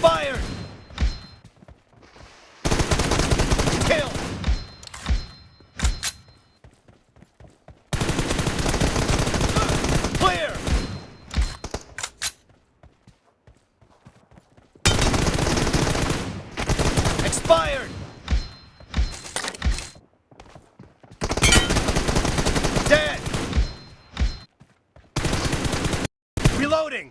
Fire! Kill! Clear! Expired! Dead! Reloading!